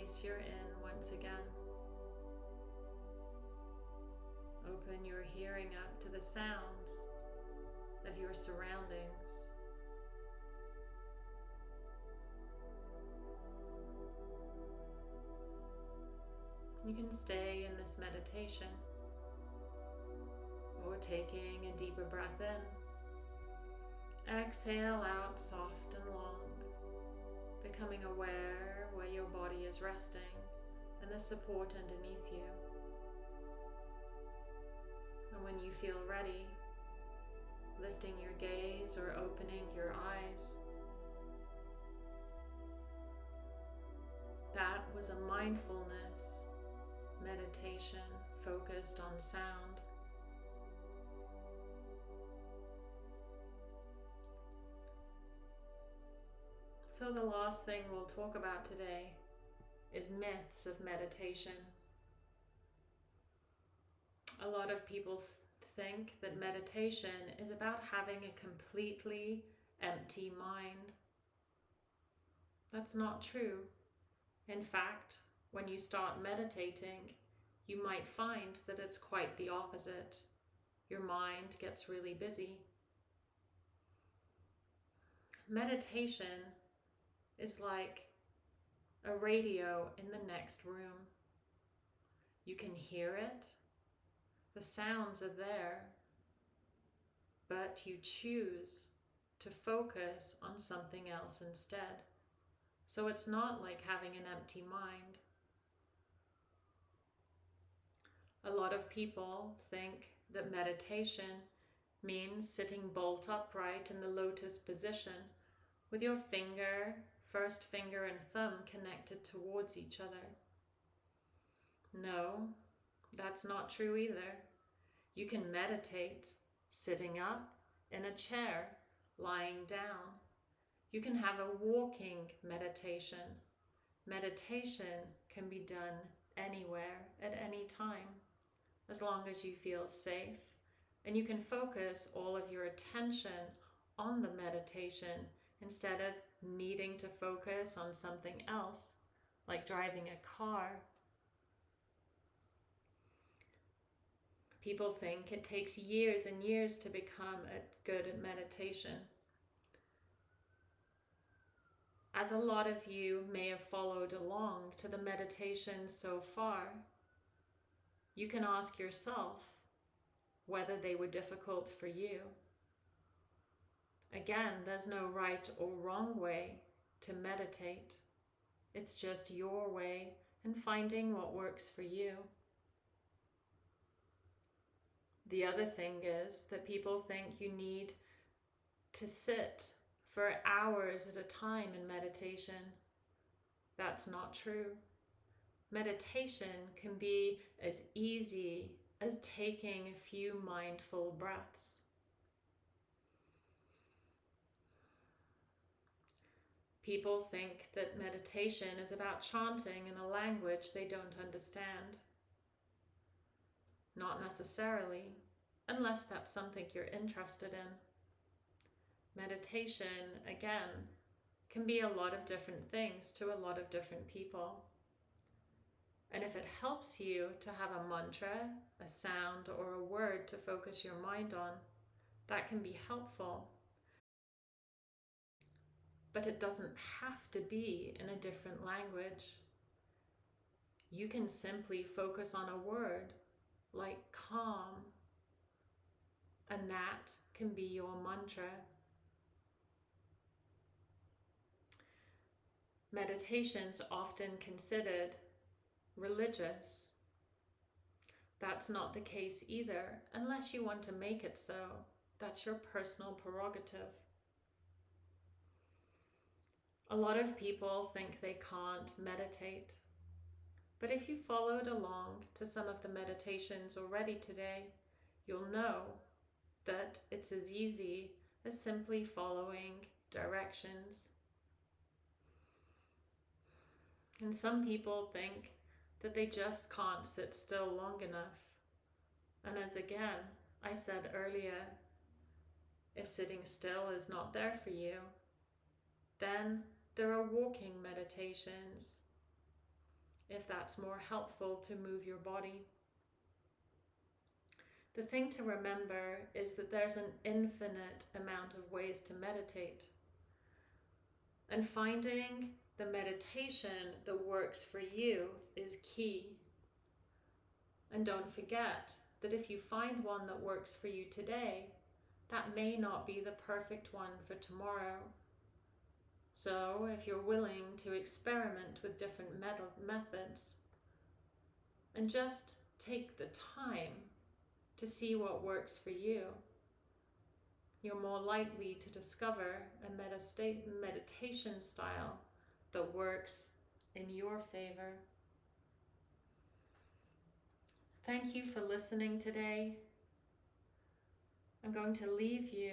Space you're in once again. Open your hearing up to the sounds of your surroundings. You can stay in this meditation or taking a deeper breath in. Exhale out soft and long, becoming aware where your body is resting and the support underneath you. And when you feel ready, lifting your gaze or opening your eyes. That was a mindfulness meditation focused on sound. So, the last thing we'll talk about today is myths of meditation. A lot of people think that meditation is about having a completely empty mind. That's not true. In fact, when you start meditating, you might find that it's quite the opposite. Your mind gets really busy. Meditation is like a radio in the next room. You can hear it, the sounds are there, but you choose to focus on something else instead. So it's not like having an empty mind. A lot of people think that meditation means sitting bolt upright in the lotus position with your finger, first finger and thumb connected towards each other. No, that's not true either. You can meditate sitting up in a chair, lying down. You can have a walking meditation. Meditation can be done anywhere at any time as long as you feel safe and you can focus all of your attention on the meditation instead of needing to focus on something else like driving a car People think it takes years and years to become a good at meditation. As a lot of you may have followed along to the meditation so far, you can ask yourself whether they were difficult for you. Again, there's no right or wrong way to meditate. It's just your way and finding what works for you. The other thing is that people think you need to sit for hours at a time in meditation. That's not true. Meditation can be as easy as taking a few mindful breaths. People think that meditation is about chanting in a language they don't understand. Not necessarily, unless that's something you're interested in. Meditation, again, can be a lot of different things to a lot of different people. And if it helps you to have a mantra, a sound, or a word to focus your mind on, that can be helpful. But it doesn't have to be in a different language. You can simply focus on a word like calm, and that can be your mantra. Meditation's often considered religious. That's not the case either, unless you want to make it so. That's your personal prerogative. A lot of people think they can't meditate. But if you followed along to some of the meditations already today, you'll know that it's as easy as simply following directions. And some people think that they just can't sit still long enough. And as again, I said earlier, if sitting still is not there for you, then there are walking meditations, if that's more helpful to move your body. The thing to remember is that there's an infinite amount of ways to meditate. And finding the meditation that works for you is key. And don't forget that if you find one that works for you today, that may not be the perfect one for tomorrow. So, if you're willing to experiment with different methods and just take the time to see what works for you, you're more likely to discover a meditation style that works in your favor. Thank you for listening today. I'm going to leave you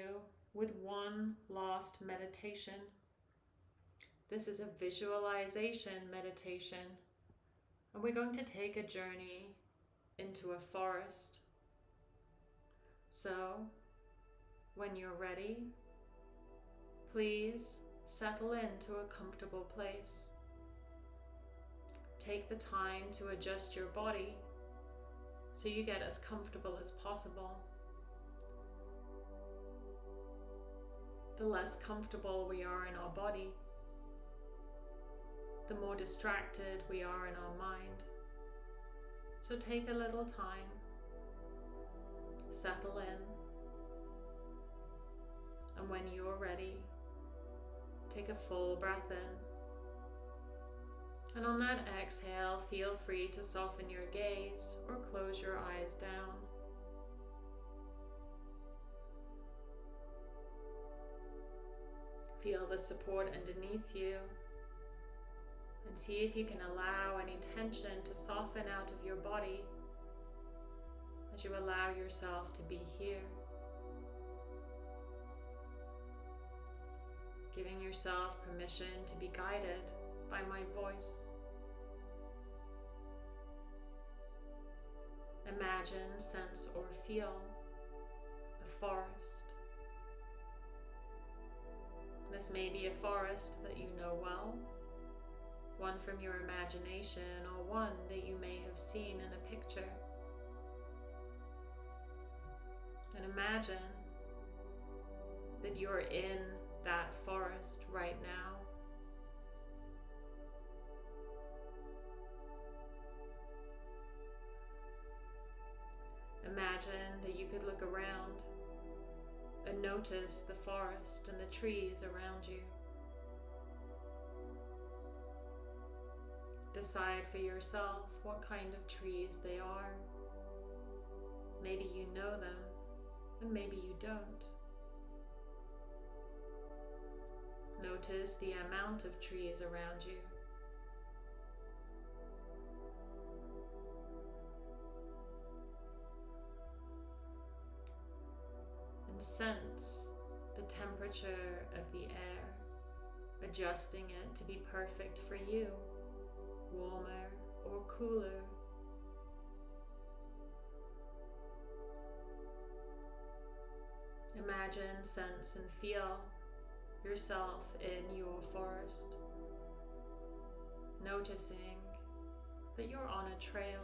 with one last meditation. This is a visualization meditation, and we're going to take a journey into a forest. So, when you're ready, please settle into a comfortable place. Take the time to adjust your body so you get as comfortable as possible. The less comfortable we are in our body, the more distracted we are in our mind. So take a little time, settle in, and when you're ready, Take a full breath in. And on that exhale, feel free to soften your gaze or close your eyes down. Feel the support underneath you and see if you can allow any tension to soften out of your body as you allow yourself to be here. giving yourself permission to be guided by my voice. Imagine, sense, or feel a forest. This may be a forest that you know well, one from your imagination, or one that you may have seen in a picture. And imagine that you're in that forest right now. Imagine that you could look around and notice the forest and the trees around you. Decide for yourself what kind of trees they are. Maybe you know them, and maybe you don't. Notice the amount of trees around you. And sense the temperature of the air. adjusting it to be perfect for you, warmer or cooler. Imagine, sense, and feel yourself in your forest, noticing that you're on a trail,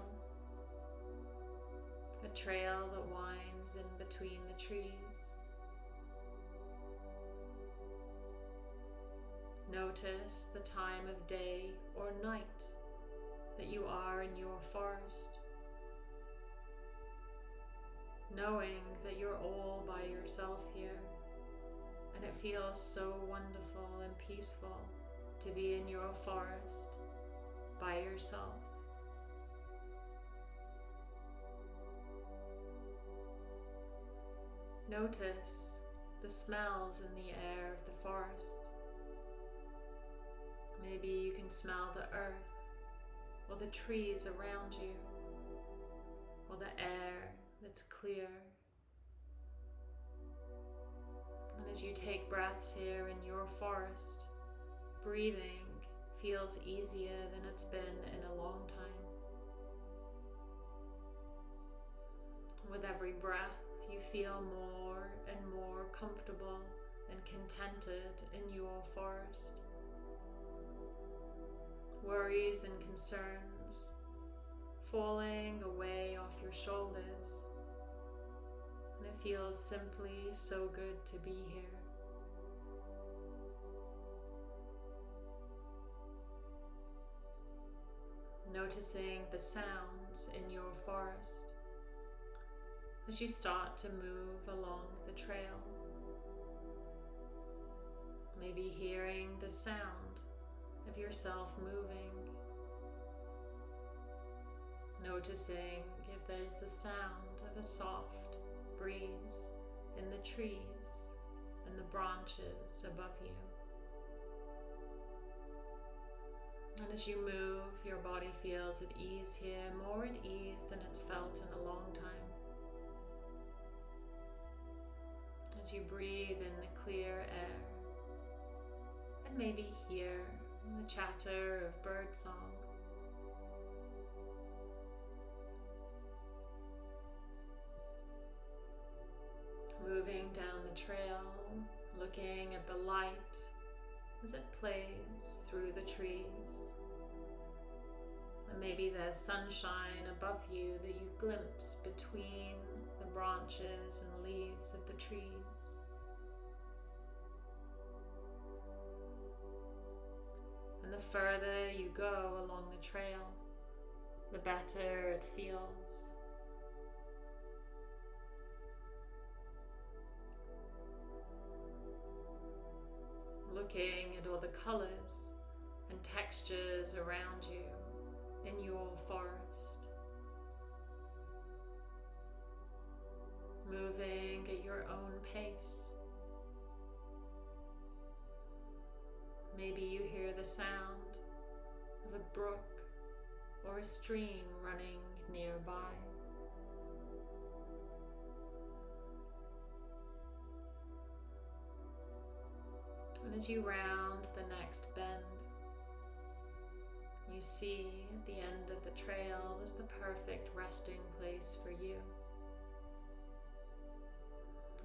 a trail that winds in between the trees. Notice the time of day or night that you are in your forest knowing that you're all by yourself here. And it feels so wonderful and peaceful to be in your forest by yourself. Notice the smells in the air of the forest. Maybe you can smell the earth or the trees around you or the air that's clear. And as you take breaths here in your forest, breathing feels easier than it's been in a long time. With every breath, you feel more and more comfortable and contented in your forest. Worries and concerns falling away off your shoulders and it feels simply so good to be here. Noticing the sounds in your forest as you start to move along the trail. Maybe hearing the sound of yourself moving. Noticing if there's the sound of a soft breeze in the trees and the branches above you. And as you move, your body feels at ease here, more at ease than it's felt in a long time. As you breathe in the clear air and maybe hear the chatter of birdsong moving down the trail, looking at the light as it plays through the trees. And maybe there's sunshine above you that you glimpse between the branches and leaves of the trees. The further you go along the trail, the better it feels. looking at all the colors and textures around you in your forest. Moving at your own pace. Maybe you hear the sound of a brook or a stream running nearby. And as you round the next bend, you see at the end of the trail was the perfect resting place for you.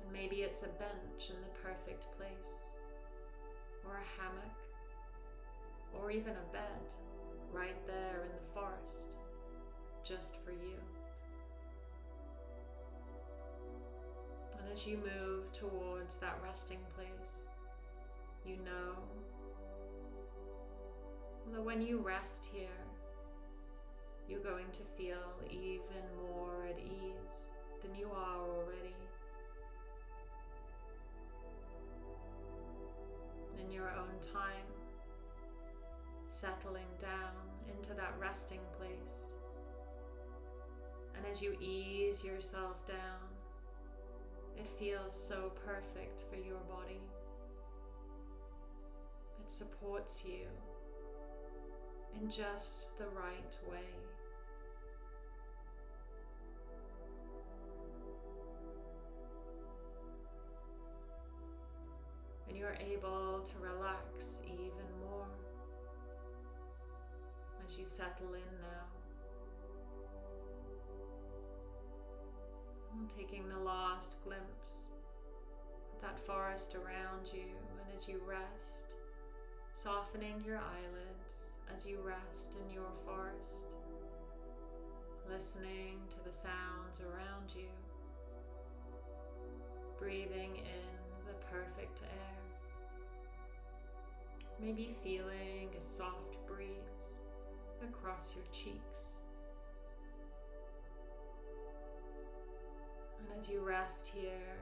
And maybe it's a bench in the perfect place, or a hammock, or even a bed right there in the forest, just for you. And as you move towards that resting place, you know that when you rest here, you're going to feel even more at ease than you are already. In your own time, settling down into that resting place. And as you ease yourself down, it feels so perfect for your body It supports you in just the right way. you're able to relax even more as you settle in now. Taking the last glimpse of that forest around you and as you rest, softening your eyelids as you rest in your forest, listening to the sounds around you, breathing in the perfect air maybe feeling a soft breeze across your cheeks. And as you rest here,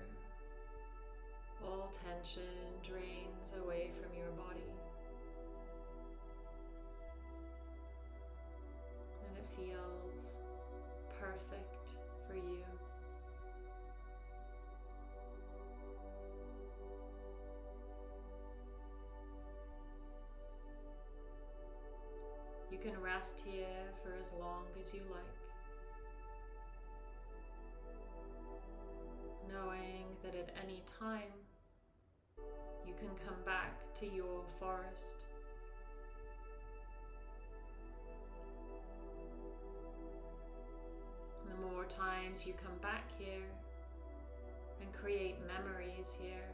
all tension drains away from your body. And it feels perfect can rest here for as long as you like. knowing that at any time you can come back to your forest. The more times you come back here and create memories here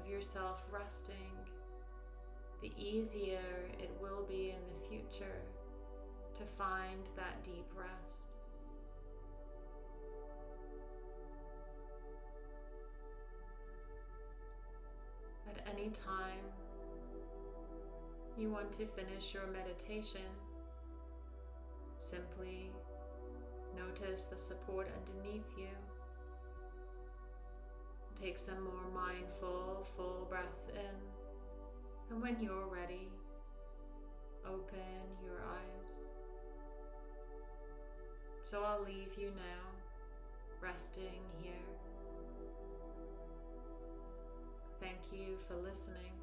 of yourself resting, the easier it will be in the future to find that deep rest. At any time you want to finish your meditation, simply notice the support underneath you. Take some more mindful, full breaths in, and when you're ready, open your eyes. So I'll leave you now, resting here. Thank you for listening.